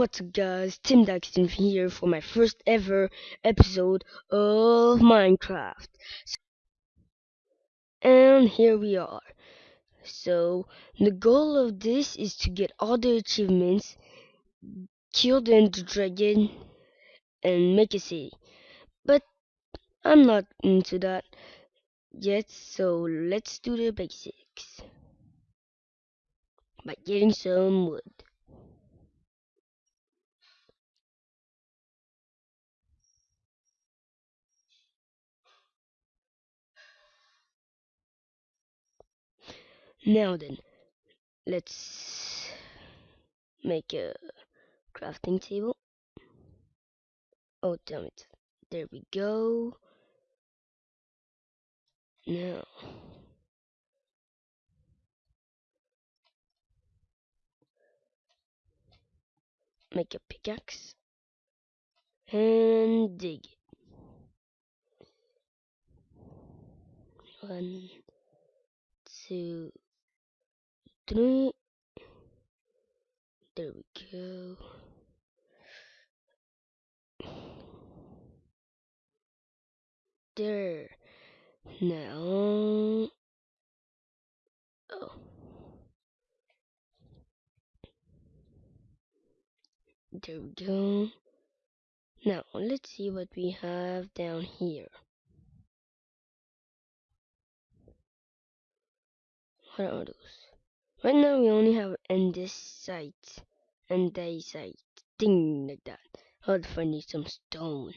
What's up guys, Tim Daxton here for my first ever episode of Minecraft. And here we are. So, the goal of this is to get all the achievements, kill the Ender Dragon, and make a city. But, I'm not into that yet, so let's do the basics. By getting some wood. Now then, let's make a crafting table. Oh, damn it. There we go. Now, make a pickaxe and dig. One, two, three. There we go. There. Now. Oh. There we go. Now, let's see what we have down here. What are those? Right now we only have Endis site and andesite, andesite, thing like that. I'll find some stone.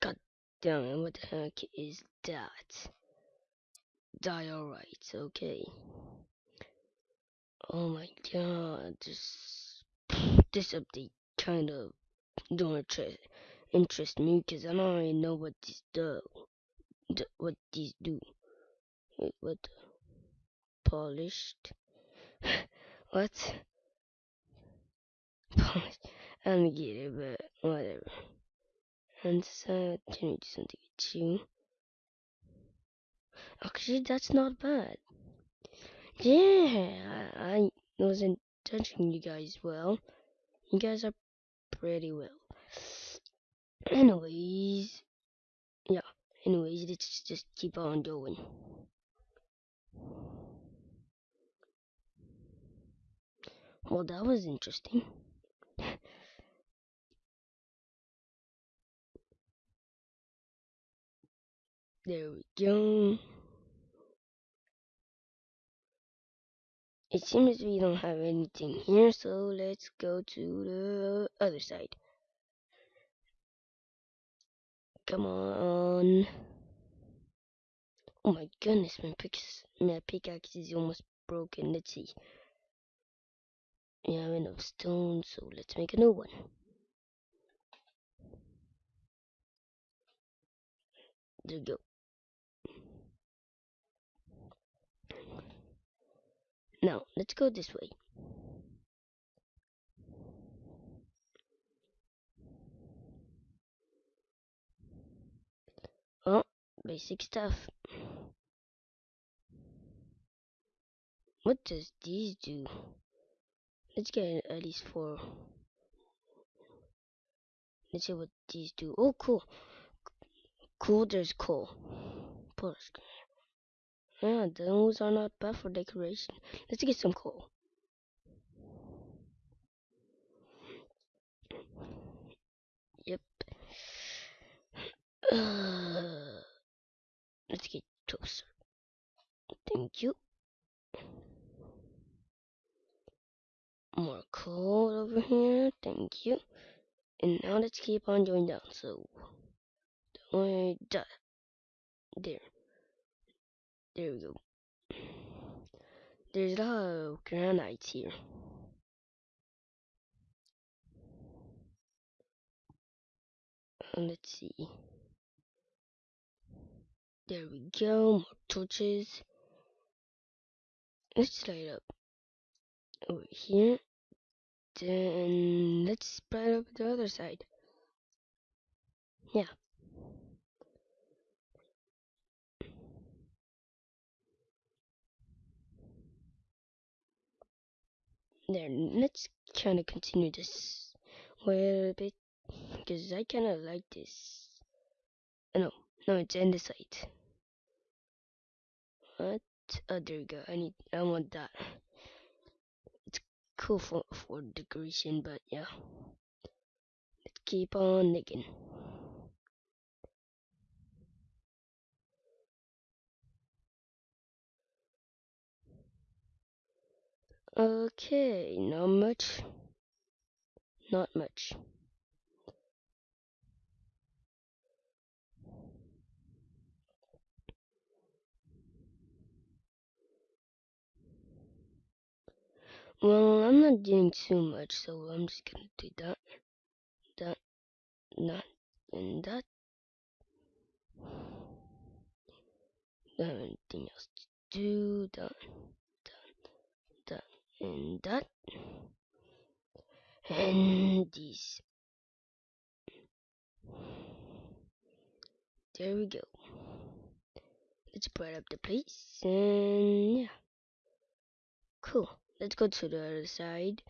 God damn it, what the heck is that? Diorite, okay. Oh my god, this, this update kind of don't interest, interest me because I don't really know what these do. What these do. What? Polished? what? Polished. I don't get it, but whatever. And so, can we do something with you? Actually, that's not bad. Yeah, I, I wasn't touching you guys well. You guys are pretty well. Anyways, yeah. Anyways, let's just keep on going. Well, that was interesting. there we go. It seems we don't have anything here, so let's go to the other side. Come on. Oh my goodness, my pickaxe, my pickaxe is almost broken. Let's see. We have enough stone, so let's make a new one. There we go. Now, let's go this way. Oh, basic stuff. What does these do? Let's get at least four. Let's see what these do. Oh, cool. Cool, there's coal. Polish. Yeah, those are not bad for decoration. Let's get some coal. Yep. Uh, let's get closer. Thank you. More coal over here. Thank you. And now let's keep on going down. So, the there. There we go. There's a lot of granite here. let's see. There we go, more torches. Let's light up over here. Then let's spread up the other side. Yeah. There, let's kind of continue this way a bit because I kind of like this. Oh, no, no, it's in the side. What? Oh, uh, there we go. I need. I want that. It's cool for for decoration, but yeah. Let's keep on digging. Okay, not much. Not much. Well, I'm not doing too much, so I'm just gonna do that, that, that, and that. Don't have anything else to do. That, that, that, and that. And these. There we go. Let's brighten up the place, and yeah. Cool. Let's go to the other side.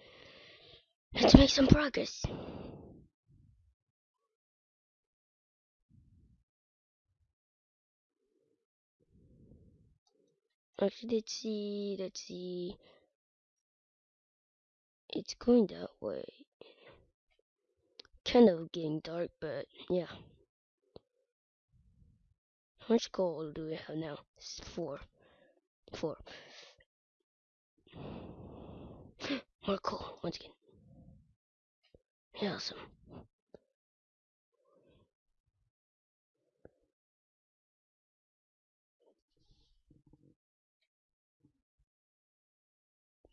Let's make some progress. Actually, let's see, let's see. It's going that way. Kind of getting dark, but yeah. How much gold do we have now? It's four. Four. More cool, once again. Yeah, awesome.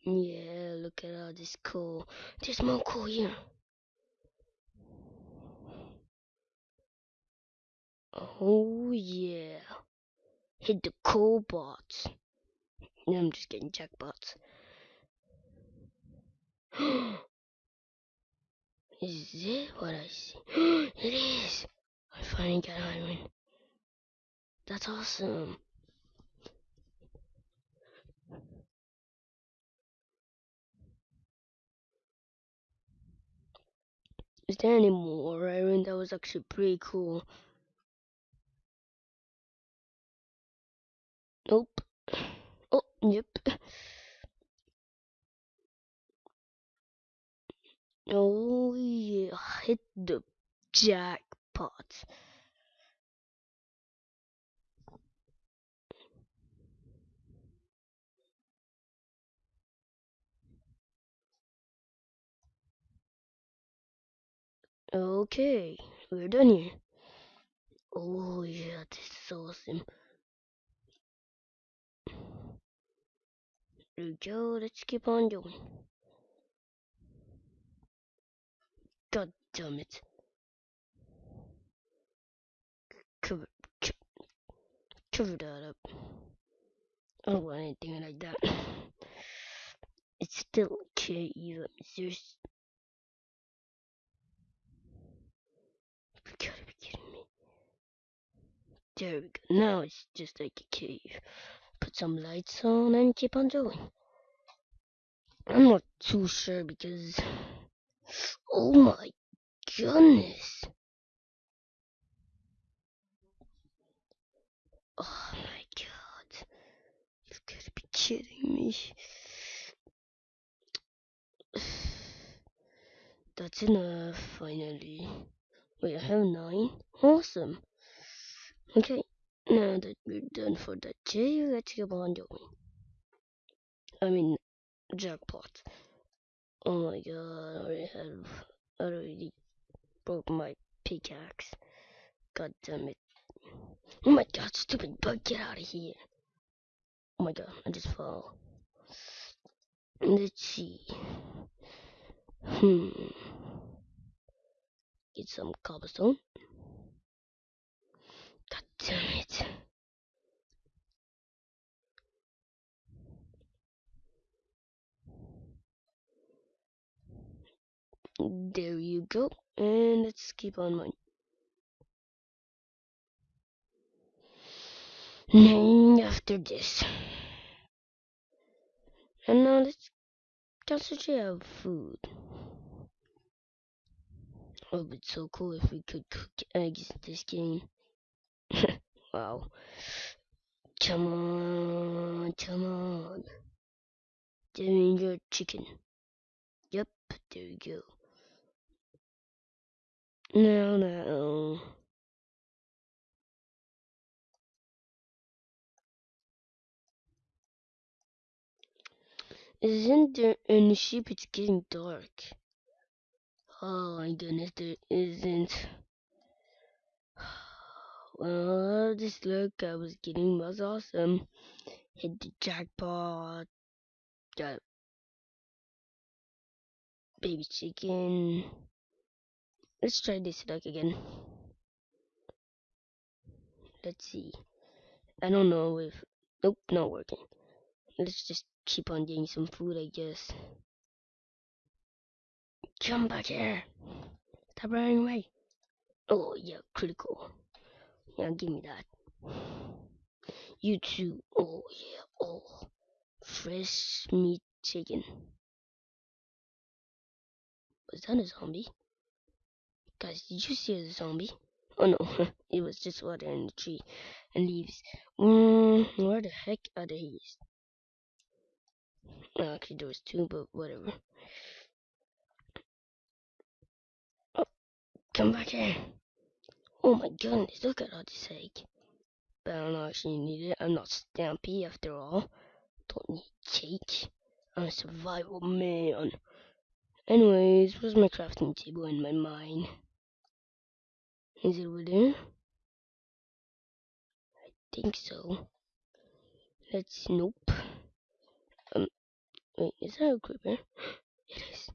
Yeah, look at all this cool. There's more cool here. Oh yeah. Hit the cool bots. No, I'm just getting jackpots. is it what I see? it is! I finally got iron. That's awesome. Is there any more iron? That was actually pretty cool. Nope. Oh, yep. Oh yeah, hit the jackpot. Okay, we're done here. Oh yeah, this is awesome. There we go, let's keep on going. God damn it. Cover, co cover that up. I don't want anything like that. It's still cave. There's. You gotta be kidding me. There we go. Now it's just like a cave. Put some lights on and keep on going. I'm not too sure because. Oh my goodness. Oh my god. You've got to be kidding me. That's enough, finally. Wait, I have nine? Awesome. Okay, now that we're done for that day, let's keep on going. I mean, jackpot. Oh my god, I already have, I already broke my pickaxe. God damn it. Oh my god, stupid bug, get out of here. Oh my god, I just fell. Let's see. Hmm. Get some cobblestone. God damn it. There you go. And let's keep on mining. Name after this. And now let's Concentrate on food. Oh, it'd be so cool if we could cook eggs in this game. wow. Come on, come on. Danger chicken. Yep, there you go. No, no. Isn't there any sheep? It's getting dark. Oh my goodness, there isn't. Well, this look I was getting was awesome. Hit the jackpot. Got baby chicken. Let's try this luck again. Let's see. I don't know if. Nope, not working. Let's just keep on getting some food, I guess. Come back here. Stop running away. Oh, yeah, critical. Yeah, give me that. You too. Oh, yeah. Oh, fresh meat chicken. Was that a zombie? Guys, did you see the zombie? Oh no, it was just water in the tree and leaves. Mm, where the heck are the leaves? Well, actually, there was two, but whatever. Oh, come back here. Oh my goodness, look at all this egg. But I don't actually need it. I'm not Stampy after all. Don't need cake. I'm a survival man. Anyways, where's my crafting table in my mine? Is it over there? I think so. Let's nope. Um wait, is that a creeper? It is.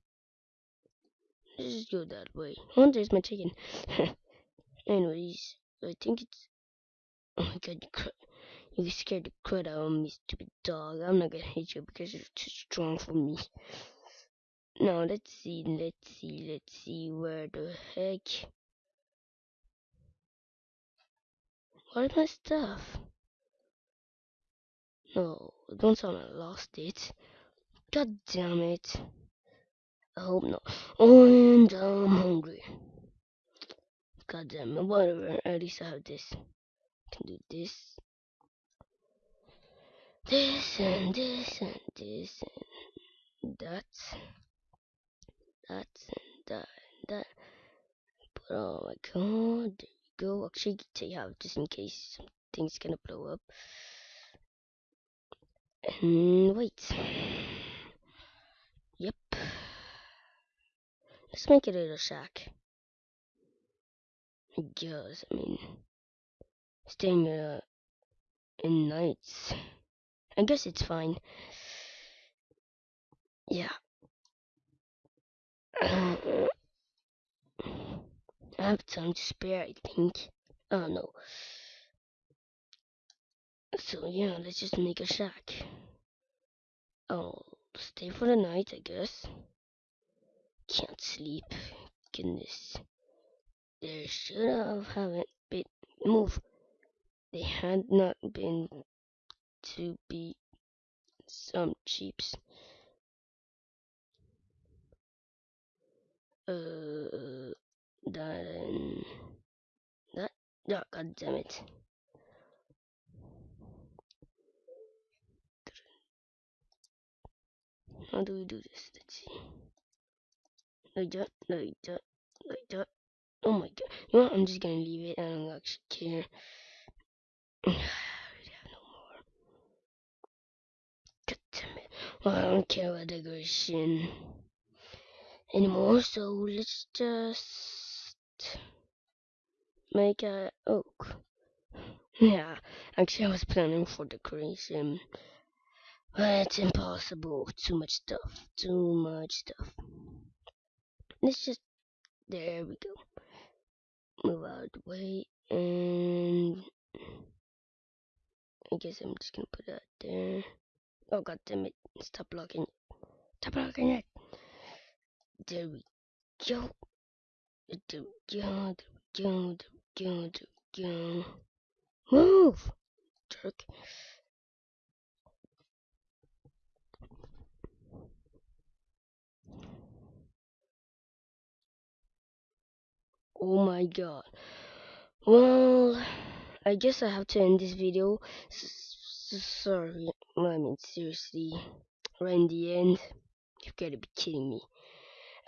Let's just go that way. Oh there's my chicken. Anyways, I think it's Oh my god, you scared the crud out of me, stupid dog. I'm not gonna hit you because you're too strong for me. Now let's see, let's see, let's see where the heck Where's my stuff? No, don't tell me I lost it. God damn it. I hope not. Oh, and I'm hungry. God damn it, whatever. At least I have this. I can do this. This and this and this and that. That and that and that. But oh my god, go. Actually, take out just in case something's gonna blow up. And wait. Yep. Let's make it a little shack. Guess, I mean, staying uh, in nights. I guess it's fine. Yeah. I have time to spare, I think. Oh no. So yeah, let's just make a shack. I'll stay for the night, I guess. Can't sleep. Goodness. There should have haven't been move. They had not been to be some cheaps. Uh, then that. Oh, God damn it. How do we do this? Let's see. Like that, like that, like that. Oh my god. You know what? I'm just gonna leave it. I don't actually care. I have no more. God damn it. Well, I don't care about decoration anymore, so let's just make a uh, oak. Yeah, actually I was planning for decoration. But it's impossible. Too much stuff. Too much stuff. Let's just there we go. Move out of the way and I guess I'm just gonna put that there. Oh god damn it. Stop blocking it. Stop blocking it. There we go. Move, jerk. Oh my god. Well, I guess I have to end this video. S sorry, I mean seriously, right in the end. You've got to be kidding me.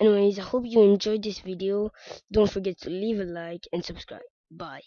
Anyways, I hope you enjoyed this video. Don't forget to leave a like and subscribe. Bye.